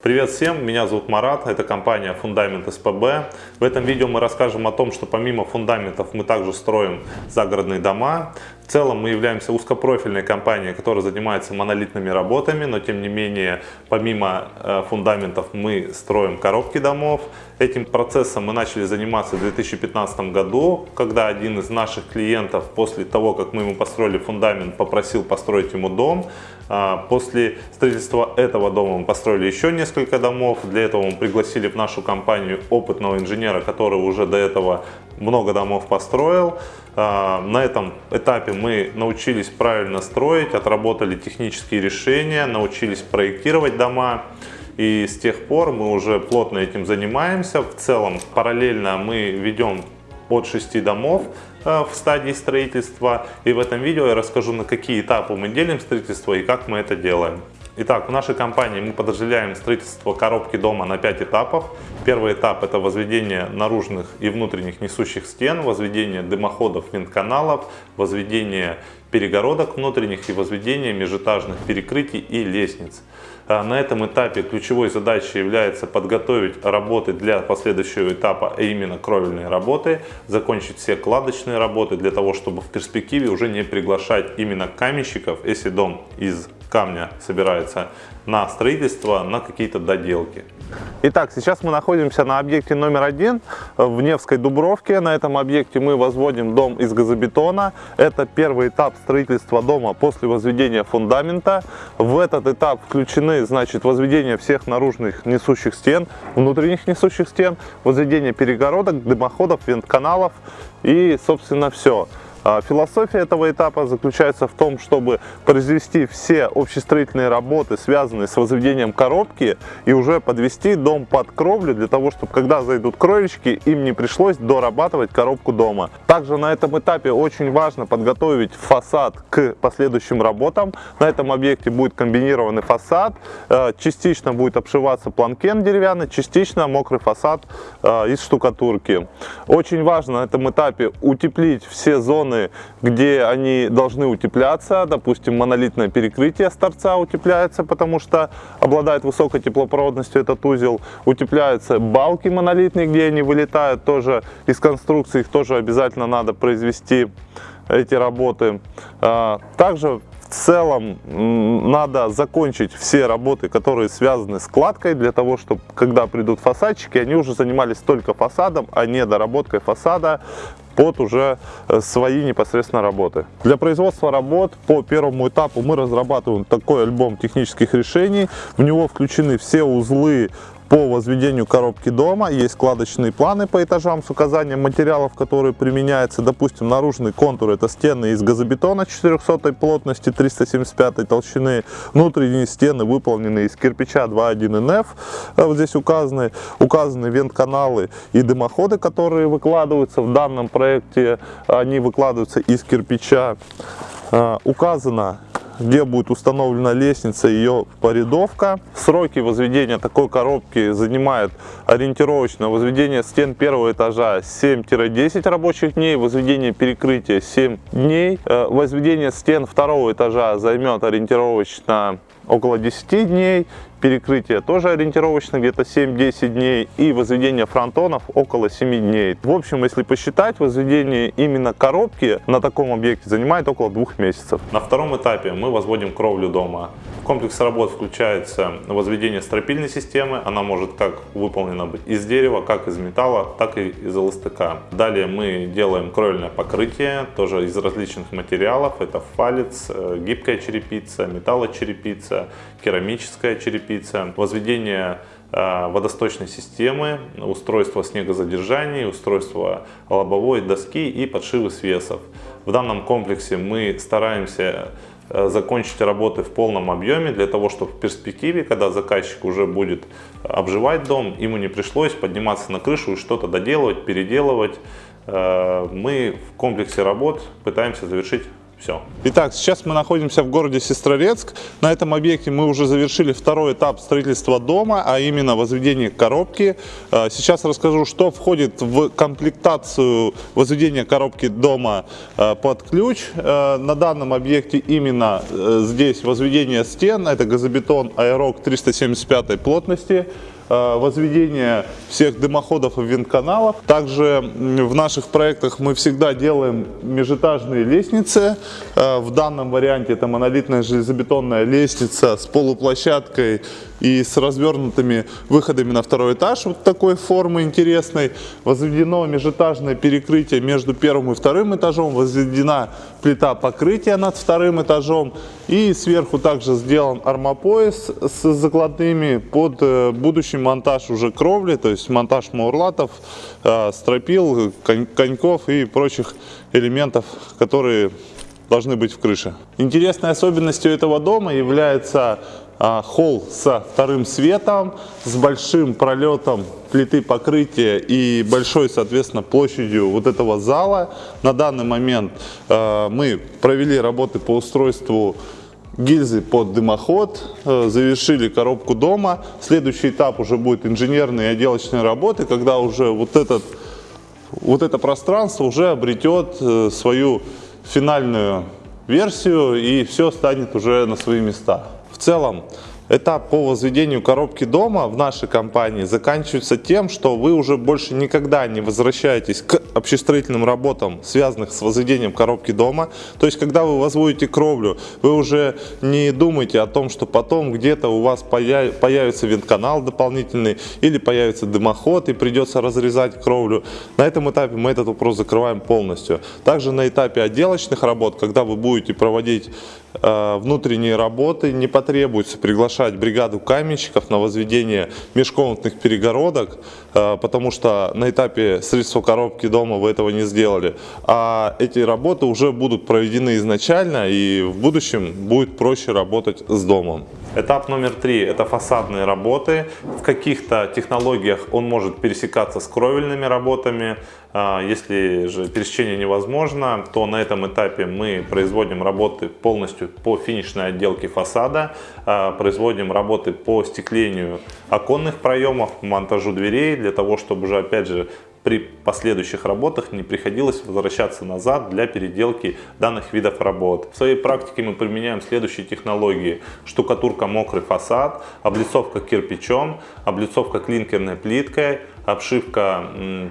Привет всем, меня зовут Марат, это компания Фундамент СПБ. В этом видео мы расскажем о том, что помимо фундаментов мы также строим загородные дома. В целом мы являемся узкопрофильной компанией, которая занимается монолитными работами, но тем не менее помимо э, фундаментов мы строим коробки домов. Этим процессом мы начали заниматься в 2015 году, когда один из наших клиентов после того, как мы ему построили фундамент, попросил построить ему дом. А, после строительства этого дома мы построили еще несколько домов. Для этого мы пригласили в нашу компанию опытного инженера, который уже до этого много домов построил. А, на этом этапе мы научились правильно строить, отработали технические решения, научились проектировать дома. И с тех пор мы уже плотно этим занимаемся. В целом параллельно мы ведем от 6 домов э, в стадии строительства. И в этом видео я расскажу, на какие этапы мы делим строительство и как мы это делаем. Итак, в нашей компании мы подразделяем строительство коробки дома на 5 этапов. Первый этап это возведение наружных и внутренних несущих стен, возведение дымоходов, вентканалов, возведение перегородок внутренних и возведение межэтажных перекрытий и лестниц. А на этом этапе ключевой задачей является подготовить работы для последующего этапа, а именно кровельные работы, закончить все кладочные работы для того, чтобы в перспективе уже не приглашать именно каменщиков, если дом из камня собирается на строительство, на какие-то доделки. Итак, сейчас мы находимся на объекте номер один в Невской Дубровке. На этом объекте мы возводим дом из газобетона. Это первый этап строительства дома после возведения фундамента. В этот этап включены значит, возведение всех наружных несущих стен, внутренних несущих стен, возведение перегородок, дымоходов, вентканалов и, собственно, все. А философия этого этапа заключается в том, чтобы произвести все общестроительные работы, связанные с возведением коробки, и уже подвести дом под кровлю, для того, чтобы когда зайдут кровельщики, им не пришлось дорабатывать коробку дома. Также на этом этапе очень важно подготовить фасад к последующим работам. На этом объекте будет комбинированный фасад, э, частично будет обшиваться планкен деревянный, частично мокрый фасад э, из штукатурки. Очень важно на этом этапе утеплить все зоны зоны, где они должны утепляться. Допустим, монолитное перекрытие с торца утепляется, потому что обладает высокой теплопроводностью этот узел. Утепляются балки монолитные, где они вылетают тоже из конструкции. Их тоже обязательно надо произвести эти работы. А, также в целом надо закончить все работы, которые связаны с кладкой, для того, чтобы когда придут фасадчики, они уже занимались только фасадом, а не доработкой фасада под уже э, свои непосредственно работы. Для производства работ по первому этапу мы разрабатываем такой альбом технических решений. В него включены все узлы по возведению коробки дома. Есть складочные планы по этажам с указанием материалов, которые применяются. Допустим, наружный контур это стены из газобетона 400 плотности, 375 толщины. Внутренние стены выполнены из кирпича 2.1 НФ. Э, вот здесь указаны, указаны вент-каналы и дымоходы, которые выкладываются в данном проекте. Они выкладываются из кирпича. Э, указано где будет установлена лестница, ее порядовка. Сроки возведения такой коробки занимает ориентировочно возведение стен первого этажа 7-10 рабочих дней, возведение перекрытия 7 дней, э, возведение стен второго этажа займет ориентировочно около 10 дней, перекрытие тоже ориентировочно где-то 7-10 дней и возведение фронтонов около 7 дней. В общем, если посчитать, возведение именно коробки на таком объекте занимает около двух месяцев. На втором этапе мы возводим кровлю дома. В комплекс работ включается возведение стропильной системы. Она может как выполнена быть из дерева, как из металла, так и из ЛСТК. Далее мы делаем кровельное покрытие, тоже из различных материалов. Это фалец, э, гибкая черепица, металлочерепица, керамическая черепица черепица, возведение а, водосточной системы, устройство снегозадержания, устройство лобовой доски и подшивы свесов. В данном комплексе мы стараемся а, закончить работы в полном объеме, для того, чтобы в перспективе, когда заказчик уже будет обживать дом, ему не пришлось подниматься на крышу и что-то доделывать, переделывать. А, мы в комплексе работ пытаемся завершить Все. Итак, сейчас мы находимся в городе Сестрорецк. На этом объекте мы уже завершили второй этап строительства дома, а именно возведение коробки. Э, сейчас расскажу, что входит в комплектацию возведения коробки дома э, под ключ. Э, на данном объекте именно здесь возведение стен. Это газобетон Аэрок 375 плотности. Э, возведение всех дымоходов и винтканалов. Также в наших проектах мы всегда делаем межэтажные лестницы. Э, в данном варианте это монолитная железобетонная лестница с полуплощадкой и с развернутыми выходами на второй этаж вот такой формы интересной. Возведено межэтажное перекрытие между первым и вторым этажом, возведена плита покрытия над вторым этажом и сверху также сделан армопояс с закладными под э, будущий монтаж уже кровли, то есть монтаж маурлатов, э, стропил, коньков и прочих элементов, которые должны быть в крыше. Интересной особенностью этого дома является а, холл со вторым светом, с большим пролетом плиты покрытия и большой, соответственно, площадью вот этого зала. На данный момент а, мы провели работы по устройству гильзы под дымоход, а, завершили коробку дома. Следующий этап уже будет инженерные и отделочные работы, когда уже вот, этот, вот это пространство уже обретет э, свою финальную версию и все станет уже на свои места. В целом, этап по возведению коробки дома в нашей компании заканчивается тем, что вы уже больше никогда не возвращаетесь к общестроительным работам, связанных с возведением коробки дома. То есть, когда вы возводите кровлю, вы уже не думаете о том, что потом где-то у вас появится вентканал дополнительный или появится дымоход и придется разрезать кровлю. На этом этапе мы этот вопрос закрываем полностью. Также на этапе отделочных работ, когда вы будете проводить э, внутренние работы, не потребуется приглашать бригаду каменщиков на возведение межкомнатных перегородок, э, потому что на этапе строительства коробки дома дома вы этого не сделали. А эти работы уже будут проведены изначально и в будущем будет проще работать с домом. Этап номер три – это фасадные работы. В каких-то технологиях он может пересекаться с кровельными работами. А, если же пересечение невозможно, то на этом этапе мы производим работы полностью по финишной отделке фасада, а, производим работы по стеклению оконных проемов, монтажу дверей, для того, чтобы уже опять же при последующих работах не приходилось возвращаться назад для переделки данных видов работ. В своей практике мы применяем следующие технологии. Штукатурка мокрый фасад, облицовка кирпичом, облицовка клинкерной плиткой, обшивка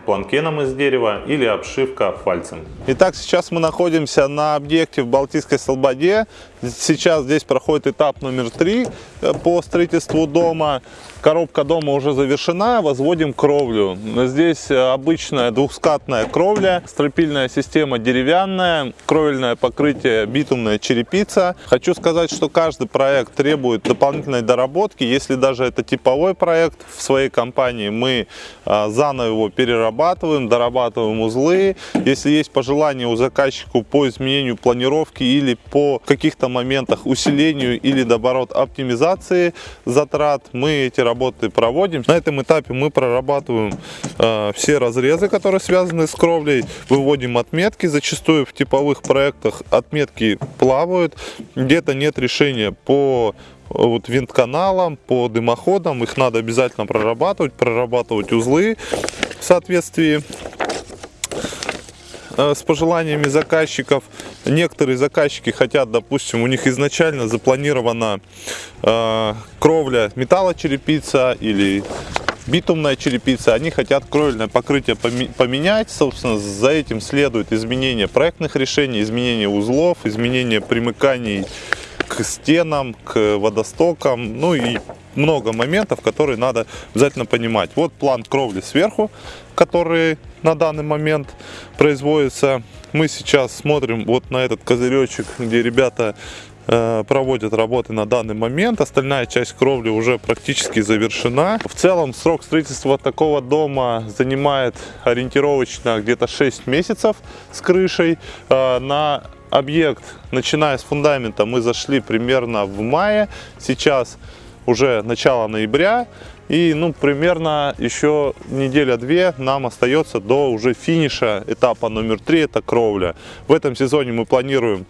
планкеном из дерева или обшивка фальцем. Итак, сейчас мы находимся на объекте в Балтийской Слободе. Сейчас здесь проходит этап номер три э, по строительству дома. Коробка дома уже завершена, возводим кровлю. Здесь э, обычная двухскатная кровля, стропильная система деревянная, кровельное покрытие битумная черепица. Хочу сказать, что каждый проект требует дополнительной доработки. Если даже это типовой проект в своей компании, мы а, заново его перерабатываем, дорабатываем узлы. Если есть пожелания у заказчика по изменению планировки или по каких-то моментах усилению или наоборот оптимизации затрат, мы эти работы проводим. На этом этапе мы прорабатываем э, все разрезы, которые связаны с кровлей, выводим отметки. Зачастую в типовых проектах отметки плавают, где-то нет решения по вот винт-каналам, по дымоходам. Их надо обязательно прорабатывать, прорабатывать узлы в соответствии э, с пожеланиями заказчиков. Некоторые заказчики хотят, допустим, у них изначально запланирована э, кровля металлочерепица или битумная черепица, они хотят кровельное покрытие поменять, собственно, за этим следует изменение проектных решений, изменение узлов, изменение примыканий к стенам, к водостокам, ну и много моментов, которые надо обязательно понимать. Вот план кровли сверху, который на данный момент производится. Мы сейчас смотрим вот на этот козыречек, где ребята э, проводят работы на данный момент. Остальная часть кровли уже практически завершена. В целом срок строительства такого дома занимает ориентировочно где-то 6 месяцев с крышей. Э, на объект, начиная с фундамента, мы зашли примерно в мае. Сейчас уже начало ноября. И ну, примерно еще неделя-две нам остается до уже финиша этапа номер три, это кровля. В этом сезоне мы планируем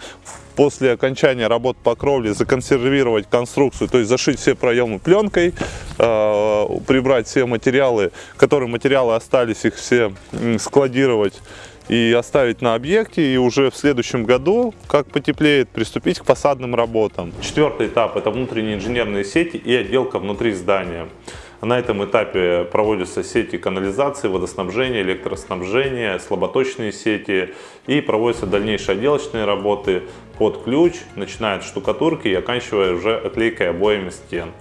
после окончания работ по кровле законсервировать конструкцию, то есть зашить все проемы пленкой, э, прибрать все материалы, которые материалы остались, их все складировать и оставить на объекте, и уже в следующем году, как потеплеет, приступить к фасадным работам. Четвертый этап – это внутренние инженерные сети и отделка внутри здания. На этом этапе проводятся сети канализации, водоснабжения, электроснабжения, слаботочные сети и проводятся дальнейшие отделочные работы под ключ, начиная от штукатурки и оканчивая уже оклейкой обоями стен.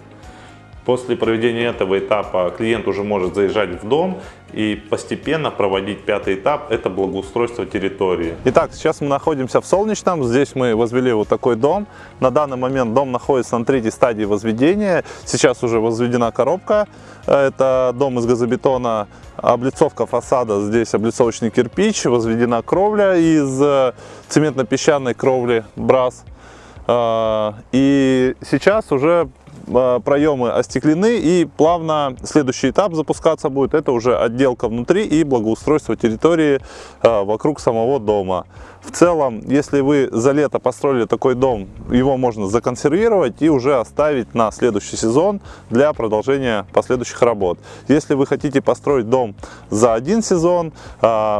После проведения этого этапа клиент уже может заезжать в дом и постепенно проводить пятый этап, это благоустройство территории. Итак, сейчас мы находимся в Солнечном, здесь мы возвели вот такой дом. На данный момент дом находится на третьей стадии возведения, сейчас уже возведена коробка, это дом из газобетона, облицовка фасада, здесь облицовочный кирпич, возведена кровля из э, цементно-песчаной кровли брас. Э, и сейчас уже Э, проемы остеклены и плавно следующий этап запускаться будет. Это уже отделка внутри и благоустройство территории э, вокруг самого дома. В целом, если вы за лето построили такой дом, его можно законсервировать и уже оставить на следующий сезон для продолжения последующих работ. Если вы хотите построить дом за один сезон, э,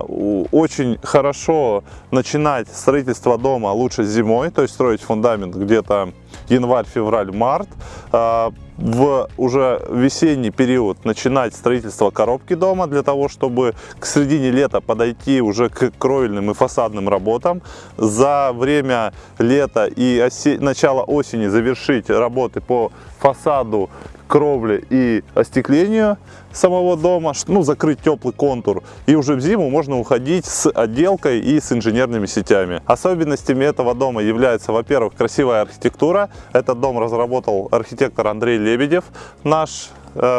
очень хорошо начинать строительство дома лучше зимой, то есть строить фундамент где-то январь, февраль, март. А, в уже весенний период начинать строительство коробки дома для того, чтобы к середине лета подойти уже к кровельным и фасадным работам. За время лета и осе... начала осени завершить работы по фасаду кровли и остеклению самого дома, ну, закрыть теплый контур. И уже в зиму можно уходить с отделкой и с инженерными сетями. Особенностями этого дома является, во-первых, красивая архитектура. Этот дом разработал архитектор Андрей Лебедев, наш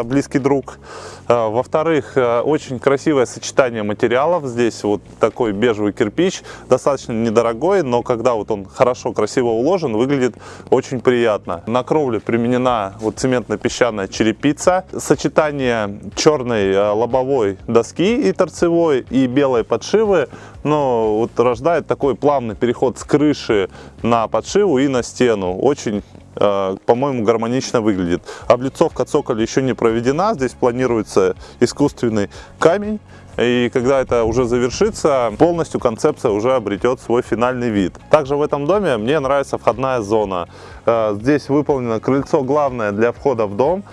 близкий друг. Э, во-вторых, э, очень красивое сочетание материалов. Здесь вот такой бежевый кирпич, достаточно недорогой, но когда вот он хорошо, красиво уложен, выглядит очень приятно. На кровле применена вот цементно-песчаная черепица. Сочетание черной лобовой доски и торцевой и белой подшивы но вот рождает такой плавный переход с крыши на подшиву и на стену. Очень Э, по-моему, гармонично выглядит. Облицовка цоколя еще не проведена, здесь планируется искусственный камень. И когда это уже завершится, полностью концепция уже обретет свой финальный вид. Также в этом доме мне нравится входная зона. Э, здесь выполнено крыльцо главное для входа в дом.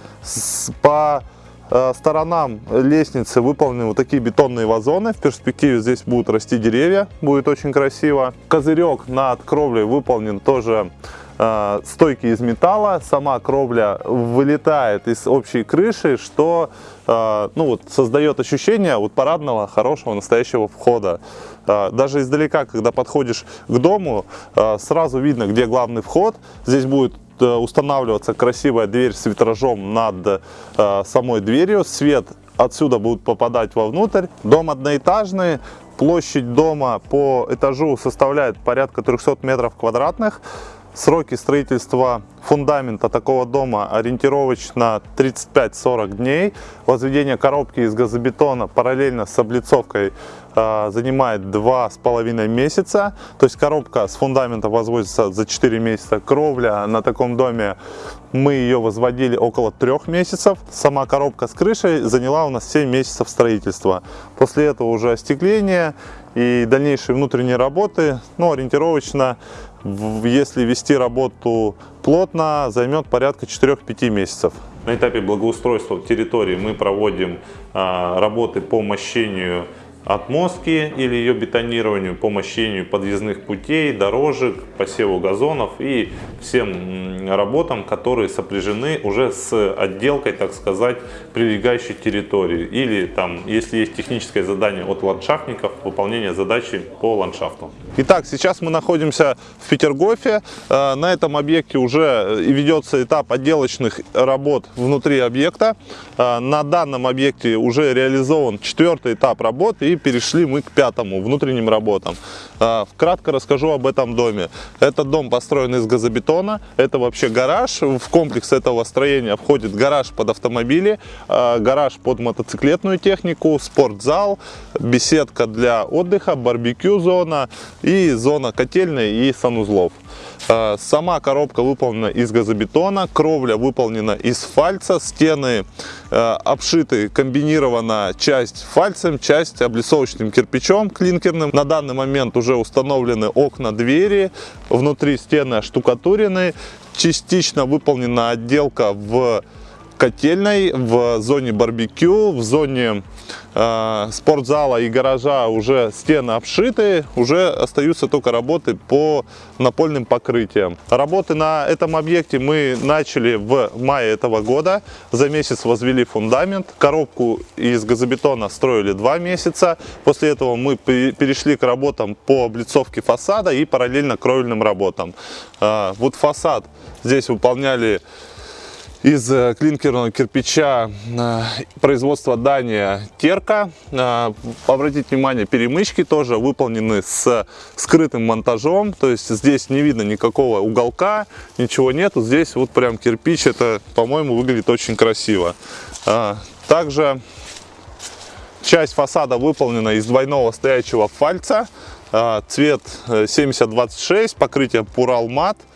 По э, сторонам лестницы выполнены вот такие бетонные вазоны. В перспективе здесь будут расти деревья, будет очень красиво. Козырек над кровлей выполнен тоже Э, стойки из металла, сама кровля вылетает из общей крыши, что э, ну, вот, создает ощущение вот, парадного, хорошего, настоящего входа. Э, даже издалека, когда подходишь к дому, сразу видно, где главный вход. Здесь будет устанавливаться красивая дверь с витражом над самой дверью. Свет отсюда будет попадать вовнутрь. Дом одноэтажный, площадь дома по этажу составляет порядка 300 метров квадратных. Сроки строительства фундамента такого дома ориентировочно 35-40 дней. Возведение коробки из газобетона параллельно с облицовкой э, занимает 2,5 месяца. То есть коробка с фундамента возводится за 4 месяца. Кровля на таком доме мы ее возводили около 3 месяцев. Сама коробка с крышей заняла у нас 7 месяцев строительства. После этого уже остекление и дальнейшие внутренние работы, ну, ориентировочно если вести работу плотно, займет порядка 4-5 месяцев. На этапе благоустройства территории мы проводим а, работы по мощению отмостки или ее бетонированию, по мощению подъездных путей, дорожек, посеву газонов и всем работам, которые сопряжены уже с отделкой, так сказать, прилегающей территории. Или там, если есть техническое задание от ландшафтников, выполнение задачи по ландшафту. Итак, сейчас мы находимся в Петергофе. Э, на этом объекте уже ведется этап отделочных работ внутри объекта. Э, на данном объекте уже реализован четвертый этап работы и перешли мы к пятому, внутренним работам. А, Кратко расскажу об этом доме. Этот дом построен из газобетона, это вообще гараж. В комплекс этого строения входит гараж под автомобили, гараж под мотоциклетную технику, спортзал, беседка для отдыха, барбекю зона и зона котельной и санузлов. А, Сама коробка выполнена из газобетона, кровля выполнена из фальца, стены э, обшиты комбинирована часть фальцем, часть облицовочным кирпичом клинкерным. На данный момент уже установлены окна, двери, внутри стены оштукатурены, частично выполнена отделка в котельной, в зоне барбекю, в зоне э, спортзала и гаража уже стены обшиты, уже остаются только работы по напольным покрытиям. Работы на этом объекте мы начали в мае этого года, за месяц возвели фундамент, коробку из газобетона строили два месяца, после этого мы перешли к работам по облицовке фасада и параллельно кровельным работам. Э, вот фасад здесь выполняли из э, клинкерного кирпича э, производства Дания Терка. Э, обратите внимание, перемычки тоже выполнены с скрытым монтажом, то есть здесь не видно никакого уголка, ничего нету. Здесь вот прям кирпич, это, по-моему, выглядит очень красиво. Также часть фасада выполнена из двойного стоячего фальца, цвет 7026, покрытие Пуралмат. А,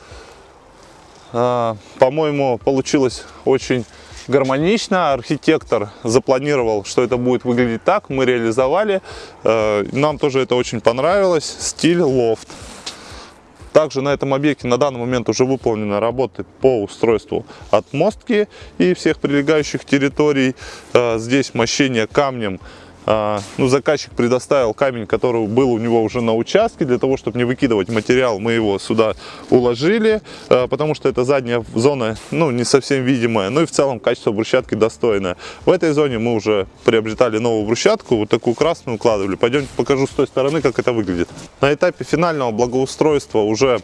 по-моему, получилось очень гармонично. Архитектор запланировал, что это будет выглядеть так. Мы реализовали. А, нам тоже это очень понравилось. Стиль лофт. Также на этом объекте на данный момент уже выполнены работы по устройству отмостки и всех прилегающих территорий. А, здесь мощение камнем а, ну, заказчик предоставил камень, который был у него уже на участке, для того, чтобы не выкидывать материал, мы его сюда уложили, а, потому что эта задняя зона, ну, не совсем видимая, ну и в целом качество брусчатки достойное. В этой зоне мы уже приобретали новую брусчатку, вот такую красную укладывали. Пойдемте покажу с той стороны, как это выглядит. На этапе финального благоустройства уже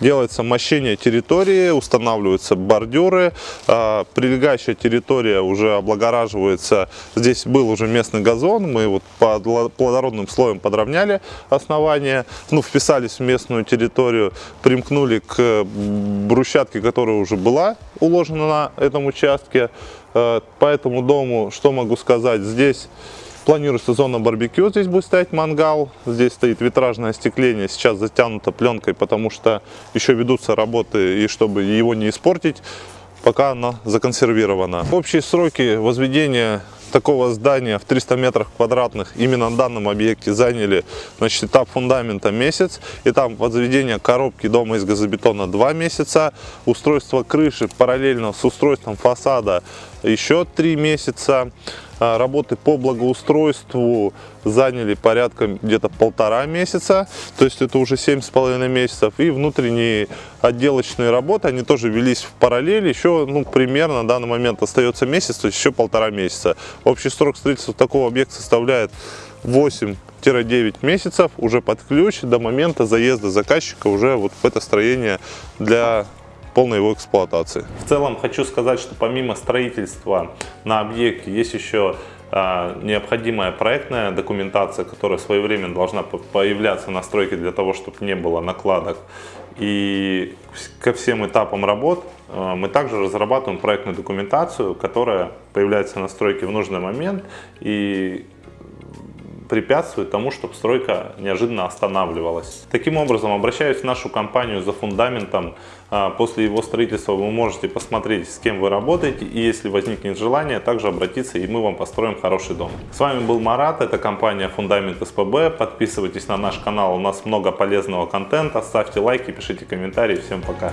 делается мощение территории, устанавливаются бордюры, а, прилегающая территория уже облагораживается. Здесь был уже местный газон, мы вот под плодородным слоем подровняли основание, ну, вписались в местную территорию, примкнули к брусчатке, которая уже была уложена на этом участке. Э, по этому дому, что могу сказать, здесь планируется зона барбекю, здесь будет стоять мангал, здесь стоит витражное остекление, сейчас затянуто пленкой, потому что еще ведутся работы, и чтобы его не испортить, пока она законсервирована. Общие сроки возведения такого здания в 300 метрах квадратных именно на данном объекте заняли значит, этап фундамента месяц, этап возведения коробки дома из газобетона 2 месяца, устройство крыши параллельно с устройством фасада еще 3 месяца, работы по благоустройству заняли порядка где-то полтора месяца, то есть это уже семь с половиной месяцев. И внутренние отделочные работы, они тоже велись в параллели, еще ну, примерно на данный момент остается месяц, то есть еще полтора месяца. Общий срок строительства такого объекта составляет 8-9 месяцев уже под ключ до момента заезда заказчика уже вот в это строение для полной его эксплуатации. В целом хочу сказать, что помимо строительства на объекте есть еще а, необходимая проектная документация, которая своевременно должна появляться на стройке для того, чтобы не было накладок. И ко всем этапам работ а, мы также разрабатываем проектную документацию, которая появляется на стройке в нужный момент и препятствует тому, чтобы стройка неожиданно останавливалась. Таким образом, обращаясь в нашу компанию за фундаментом, а, после его строительства вы можете посмотреть, с кем вы работаете, и если возникнет желание, также обратиться, и мы вам построим хороший дом. С вами был Марат, это компания Фундамент СПБ. Подписывайтесь на наш канал, у нас много полезного контента, ставьте лайки, пишите комментарии. Всем пока!